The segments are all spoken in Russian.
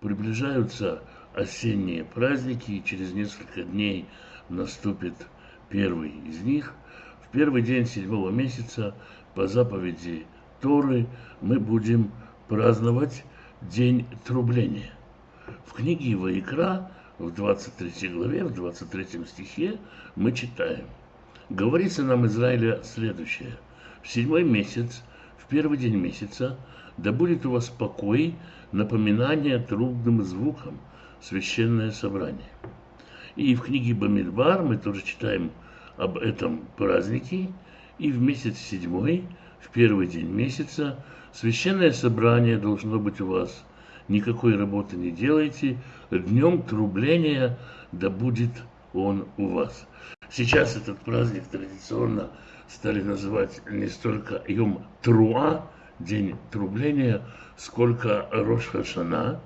Приближаются осенние праздники, и через несколько дней наступит первый из них. В первый день седьмого месяца по заповеди Торы мы будем праздновать День трубления. В книге Ваикра в 23 главе, в 23 стихе мы читаем. Говорится нам Израиля следующее. В седьмой месяц, в первый день месяца, да будет у вас покой, напоминание трубным звуком, священное собрание. И в книге Бамидбар мы тоже читаем об этом празднике. И в месяц седьмой, в первый день месяца, священное собрание должно быть у вас. Никакой работы не делайте. Днем трубления да будет он у вас. Сейчас этот праздник традиционно стали называть не столько Йом Труа, день трубления, сколько Рош Хашана.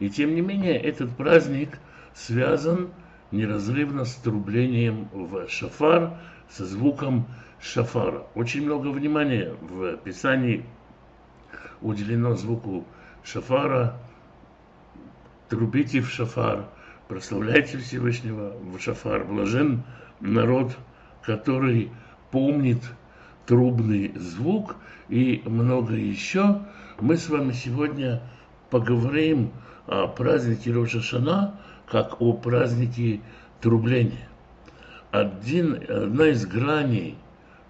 И тем не менее этот праздник связан неразрывно с трублением в шафар, со звуком шафара. Очень много внимания в Писании уделено звуку шафара. Трубите в шафар, прославляйте Всевышнего в шафар. Блажен народ, который помнит трубный звук и много еще. Мы с вами сегодня поговорим о празднике Рошашана, как о празднике трубления. Один, одна из граней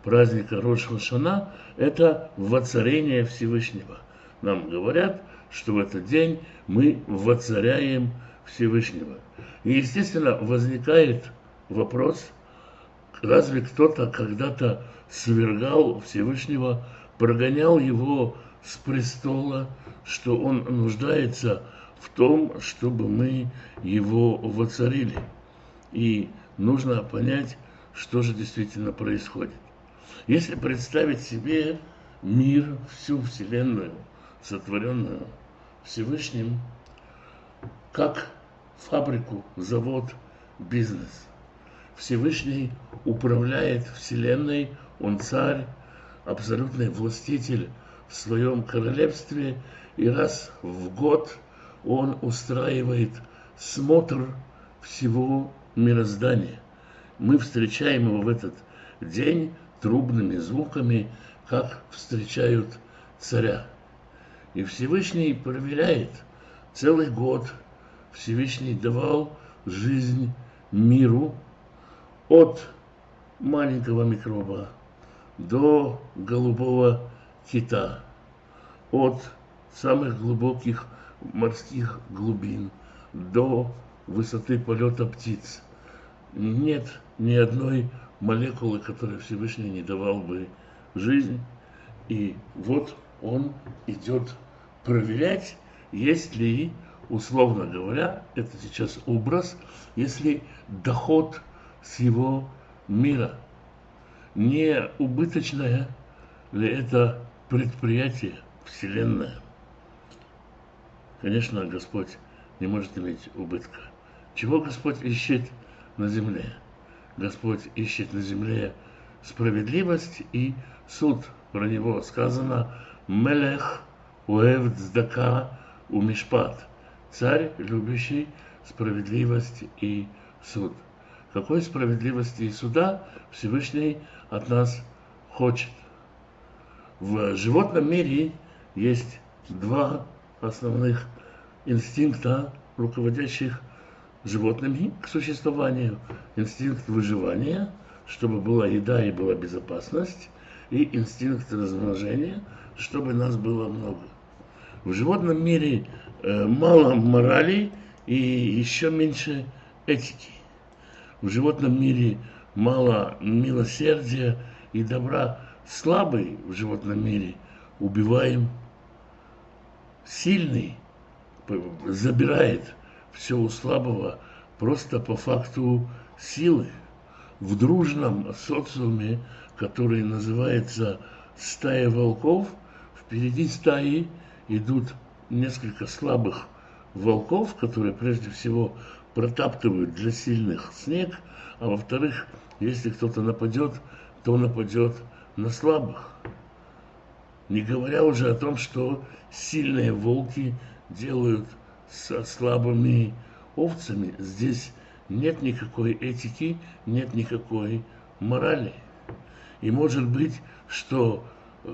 праздника Рошашана – это воцарение Всевышнего. Нам говорят, что в этот день мы воцаряем Всевышнего. И, естественно, возникает вопрос, разве кто-то когда-то свергал Всевышнего, прогонял его с престола, что он нуждается в том, чтобы мы его воцарили. И нужно понять, что же действительно происходит. Если представить себе мир, всю Вселенную, сотворенную Всевышним, как фабрику, завод, бизнес. Всевышний управляет Вселенной, Он царь, абсолютный властитель в своем королевстве, и раз в год Он устраивает смотр всего мироздания. Мы встречаем его в этот день трубными звуками, как встречают царя. И Всевышний проверяет целый год. Всевышний давал жизнь миру от маленького микроба до голубого кита, от самых глубоких морских глубин до высоты полета птиц. Нет ни одной молекулы, которой Всевышний не давал бы жизнь. И вот он идет проверять, есть ли, условно говоря, это сейчас образ, если доход с его мира не убыточное ли это предприятие, Вселенная. Конечно, Господь не может иметь убытка. Чего Господь ищет на земле? Господь ищет на земле справедливость и суд. Про него сказано «Мелех уэв цдака у мишпат» – царь, любящий справедливость и суд. Какой справедливости и суда Всевышний от нас хочет? В животном мире есть два основных инстинкта, руководящих животными к существованию. Инстинкт выживания, чтобы была еда и была безопасность, и инстинкт размножения, чтобы нас было много. В животном мире э, мало морали и еще меньше этики. В животном мире мало милосердия и добра. Слабый в животном мире убиваем, сильный забирает все у слабого просто по факту силы. В дружном социуме, который называется стая волков, впереди стаи идут несколько слабых волков, которые прежде всего протаптывают для сильных снег, а во-вторых, если кто-то нападет, то нападет на слабых. Не говоря уже о том, что сильные волки делают со слабыми овцами. Здесь нет никакой этики, нет никакой морали. И может быть, что э,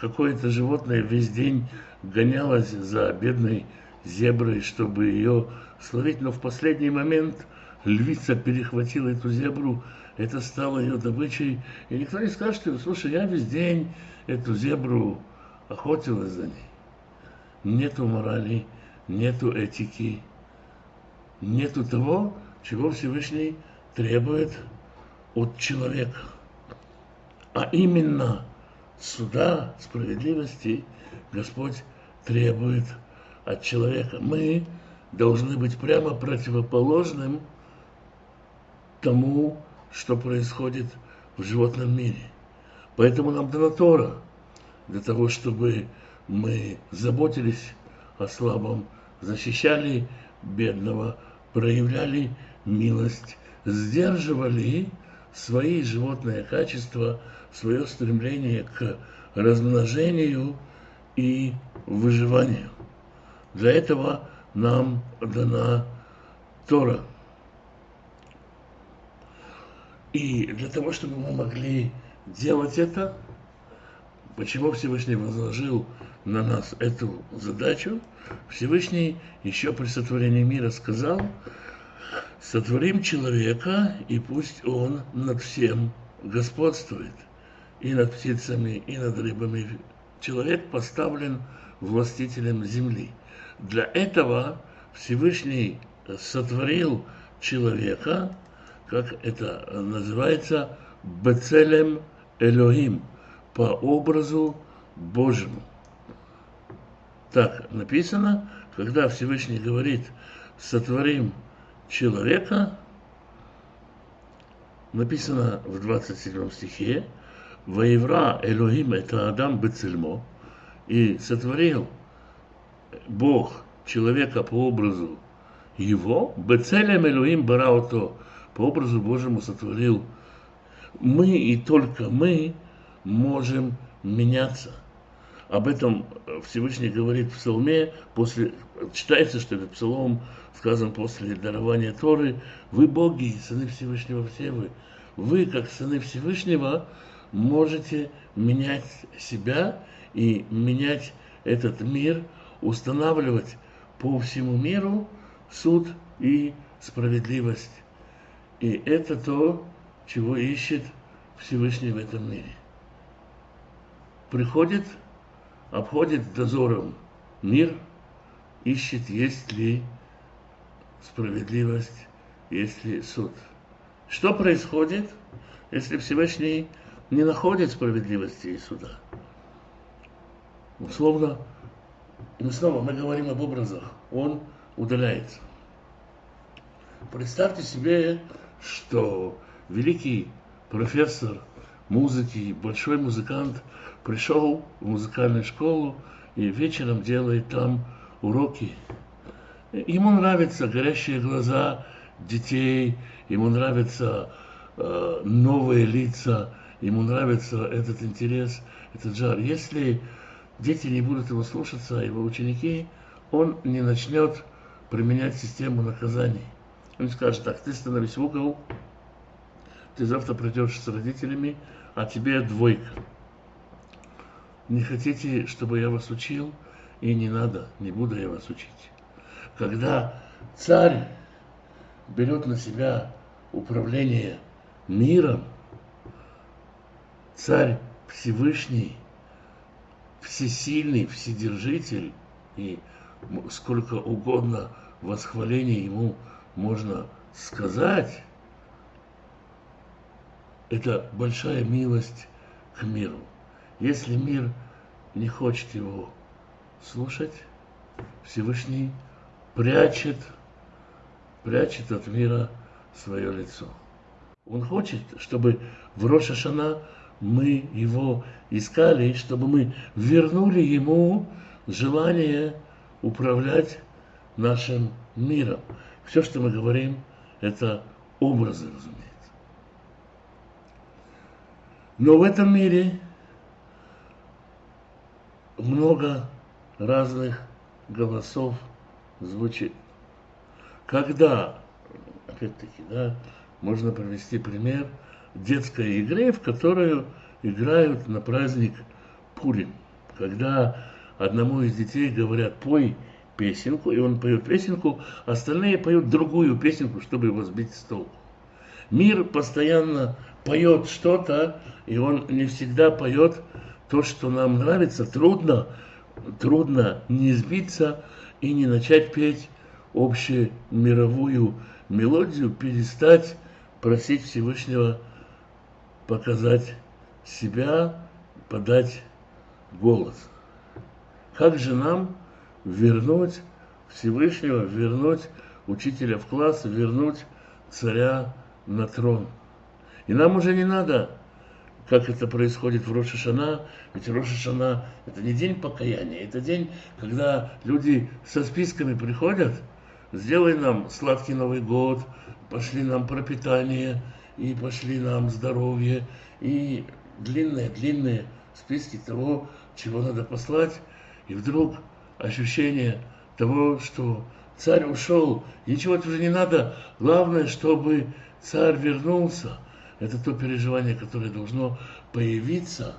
какое-то животное весь день гонялось за бедной зеброй, чтобы ее словить, но в последний момент львица перехватила эту зебру, это стало ее добычей, и никто не скажет, что, слушай, я весь день эту зебру охотилась за ней. Нету морали, нету этики, нету того, чего Всевышний требует от человека. А именно суда, справедливости Господь требует от человека. Мы должны быть прямо противоположным тому, что происходит в животном мире. Поэтому нам дана Тора, для того, чтобы мы заботились о слабом, защищали бедного, проявляли милость, сдерживали свои животные качества, свое стремление к размножению и выживанию. Для этого нам дана Тора. И для того, чтобы мы могли делать это, почему Всевышний возложил на нас эту задачу, Всевышний еще при сотворении мира сказал, сотворим человека, и пусть он над всем господствует, и над птицами, и над рыбами. Человек поставлен властителем земли. Для этого Всевышний сотворил человека, как это называется, Бецелем Элохим, по образу Божьему. Так написано, когда Всевышний говорит, сотворим человека, написано в 27 стихе, Воевра Элохим это Адам Бецельмо, и сотворил Бог человека по образу его, Бецелем Элохим Бараото, по образу Божьему сотворил. Мы и только мы можем меняться – об этом Всевышний говорит в псалме, после, читается, что этот псалом сказан после дарования Торы. Вы боги, сыны Всевышнего все вы. Вы, как сыны Всевышнего, можете менять себя и менять этот мир, устанавливать по всему миру суд и справедливость. И это то, чего ищет Всевышний в этом мире. Приходит обходит дозором мир, ищет, есть ли справедливость, есть ли суд. Что происходит, если Всевышний не находит справедливости и суда? Условно, мы снова мы говорим об образах, он удаляется. Представьте себе, что великий профессор музыки, большой музыкант – пришел в музыкальную школу и вечером делает там уроки. Ему нравятся горящие глаза детей, ему нравятся э, новые лица, ему нравится этот интерес, этот жар. Если дети не будут его слушаться, его ученики, он не начнет применять систему наказаний. Он скажет так, ты становись в угол, ты завтра придешь с родителями, а тебе двойка. Не хотите, чтобы я вас учил? И не надо, не буду я вас учить. Когда царь берет на себя управление миром, царь Всевышний, всесильный, вседержитель, и сколько угодно восхвалений ему можно сказать, это большая милость к миру. Если мир не хочет его слушать, Всевышний прячет, прячет от мира свое лицо. Он хочет, чтобы в Рошашана мы его искали, чтобы мы вернули ему желание управлять нашим миром. Все, что мы говорим, это образы, разумеется. Но в этом мире много разных голосов звучит. Когда, опять-таки, да, можно привести пример детской игры, в которую играют на праздник Пурим. Когда одному из детей говорят, пой песенку, и он поет песенку, остальные поют другую песенку, чтобы его сбить с толку. Мир постоянно поет что-то, и он не всегда поет то, что нам нравится. Трудно, трудно не сбиться и не начать петь общую мировую мелодию, перестать просить Всевышнего показать себя, подать голос. Как же нам вернуть Всевышнего, вернуть учителя в класс, вернуть царя на трон? И нам уже не надо, как это происходит в Рошашана, ведь Рошашана – это не день покаяния, это день, когда люди со списками приходят, сделай нам сладкий Новый год, пошли нам пропитание, и пошли нам здоровье, и длинные-длинные списки того, чего надо послать, и вдруг ощущение того, что царь ушел, ничего уже не надо, главное, чтобы царь вернулся. Это то переживание, которое должно появиться.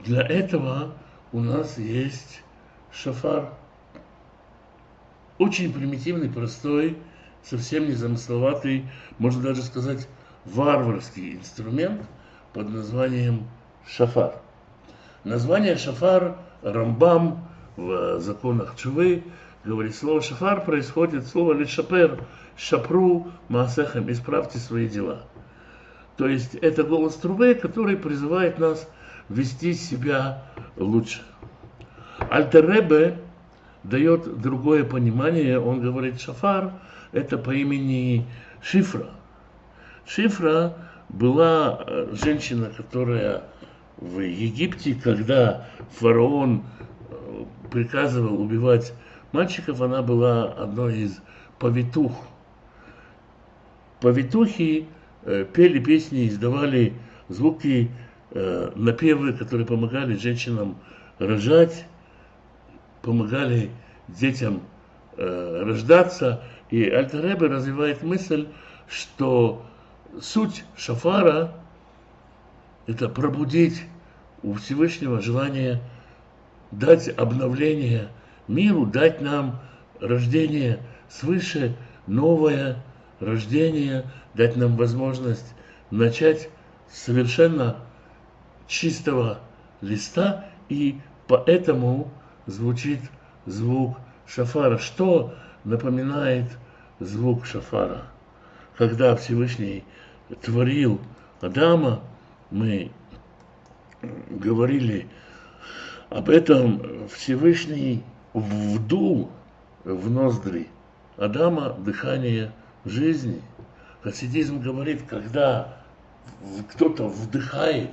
Для этого у нас есть шафар. Очень примитивный, простой, совсем незамысловатый, можно даже сказать, варварский инструмент под названием шафар. Название шафар Рамбам в законах Чувы говорит, слово шафар происходит, слово лишапер, шапру, маасехам, исправьте свои дела. То есть это голос трубы, который призывает нас вести себя лучше. Альтеребе дает другое понимание, он говорит шафар, это по имени Шифра. Шифра была э, женщина, которая в Египте, когда фараон э, приказывал убивать мальчиков, она была одной из повитух. Повитухи э, пели песни, издавали звуки, напевы, которые помогали женщинам рожать, помогали детям рождаться. И Альтеребе развивает мысль, что суть шафара – это пробудить у Всевышнего желание дать обновление миру, дать нам рождение свыше, новое рождение, дать нам возможность начать совершенно чистого листа, и поэтому звучит звук шафара. Что напоминает звук шафара. Когда Всевышний творил Адама, мы говорили об этом, Всевышний вдул в ноздри Адама дыхание жизни. Хасидизм говорит, когда кто-то вдыхает,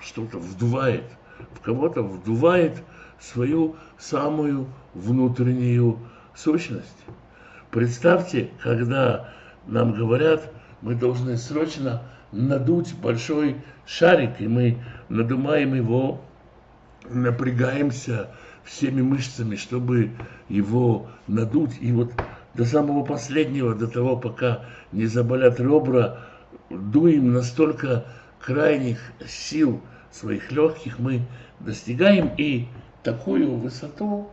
что-то вдувает, в кого-то вдувает свою самую внутреннюю сущность. Представьте, когда нам говорят, мы должны срочно надуть большой шарик, и мы надумаем его, напрягаемся всеми мышцами, чтобы его надуть. И вот до самого последнего, до того, пока не заболят ребра, дуем настолько крайних сил своих легких, мы достигаем, и такую высоту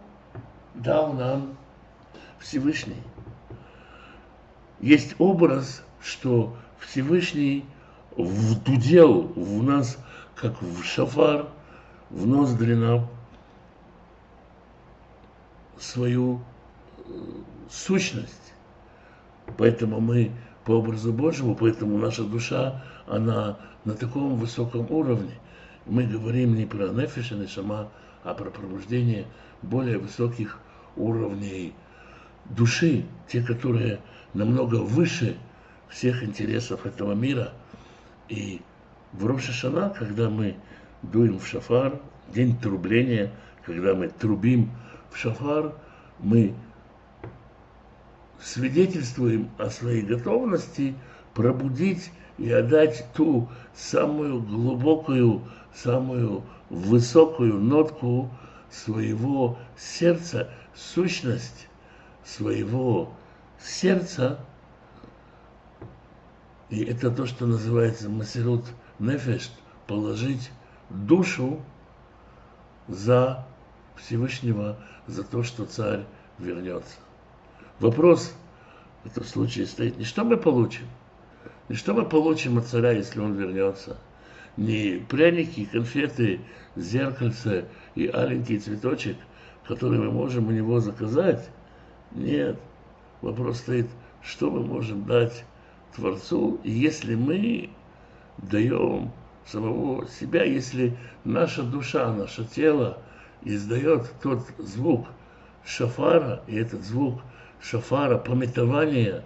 дал нам Всевышний. Есть образ, что Всевышний вдудел в нас, как в шафар, в ноздри нам свою э, сущность. Поэтому мы по образу Божьему, поэтому наша душа, она на таком высоком уровне. Мы говорим не про нефиша, не шама, а про пробуждение более высоких уровней души, те, которые намного выше всех интересов этого мира. И в Рошашана, когда мы дуем в шафар, день трубления, когда мы трубим шафар, мы свидетельствуем о своей готовности пробудить и отдать ту самую глубокую, самую высокую нотку своего сердца, сущность своего сердца. И это то, что называется масирут нефеш, положить душу за Всевышнего, за то, что царь вернется. Вопрос в этом случае стоит не что мы получим, не что мы получим от царя, если он вернется, не пряники, конфеты, зеркальце и аленький цветочек, который мы можем у него заказать. Нет, вопрос стоит, что мы можем дать Творцу, если мы даем самого себя, если наша душа, наше тело издает тот звук шафара, и этот звук шафара, пометования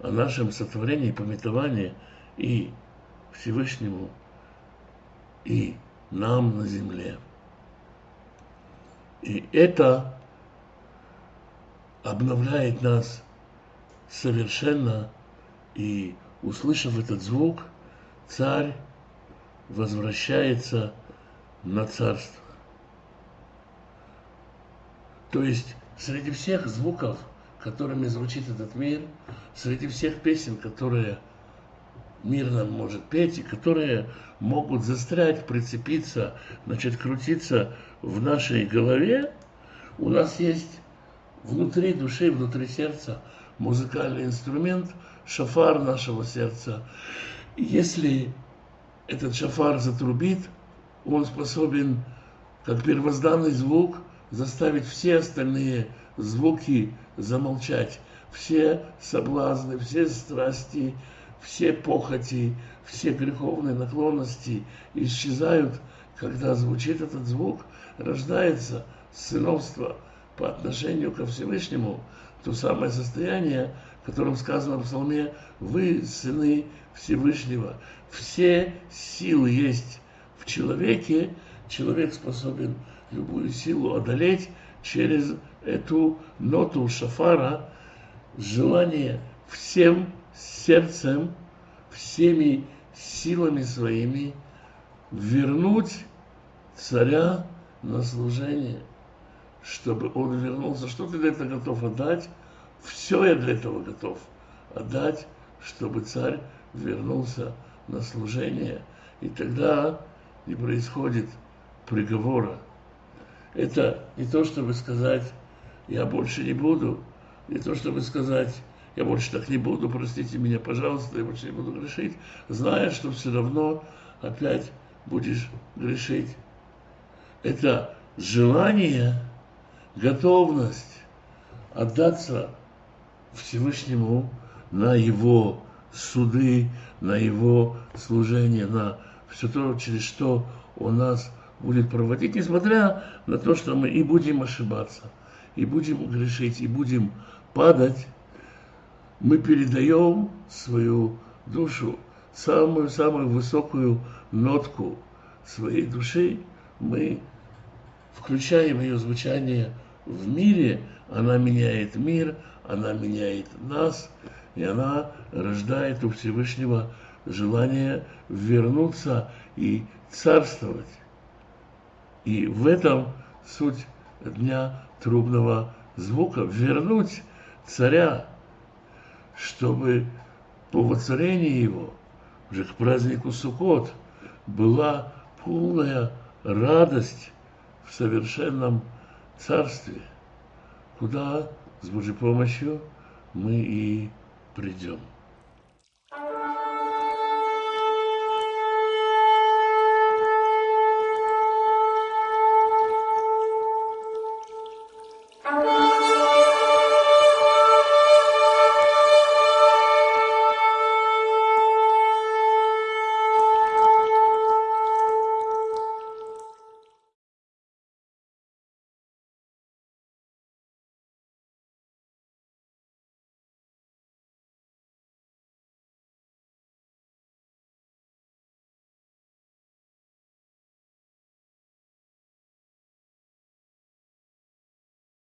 о нашем сотворении, пометования и Всевышнему, и нам на земле. И это обновляет нас совершенно, и услышав этот звук, царь возвращается на царство. То есть среди всех звуков, которыми звучит этот мир, среди всех песен, которые мир нам может петь, и которые могут застрять, прицепиться, начать крутиться в нашей голове, у нас есть внутри души, внутри сердца музыкальный инструмент, шафар нашего сердца. Если этот шафар затрубит, он способен, как первозданный звук, заставить все остальные звуки замолчать. Все соблазны, все страсти, все похоти, все греховные наклонности исчезают, когда звучит этот звук, рождается сыновство по отношению ко Всевышнему, то самое состояние, в котором сказано в псалме «Вы сыны Всевышнего». Все силы есть в человеке, человек способен любую силу одолеть через эту ноту шафара, желание всем сердцем, всеми силами своими вернуть царя на служение, чтобы он вернулся. Что ты для этого готов отдать? Все я для этого готов отдать, чтобы царь вернулся на служение. И тогда не происходит приговора. Это не то, чтобы сказать, я больше не буду, не то, чтобы сказать, я больше так не буду, простите меня, пожалуйста, я больше не буду грешить, зная, что все равно опять будешь грешить. Это желание, готовность отдаться Всевышнему на Его суды, на Его служение, на все то, через что Он нас будет проводить, несмотря на то, что мы и будем ошибаться, и будем грешить, и будем падать, мы передаем свою душу, самую-самую высокую нотку своей души, мы включаем ее звучание в мире, она меняет мир, она меняет нас, и она рождает у Всевышнего желание вернуться и царствовать. И в этом суть дня трубного звука – вернуть царя, чтобы по воцарении его, уже к празднику Суккот, была полная радость в совершенном царстве, куда с Божьей помощью мы и придем.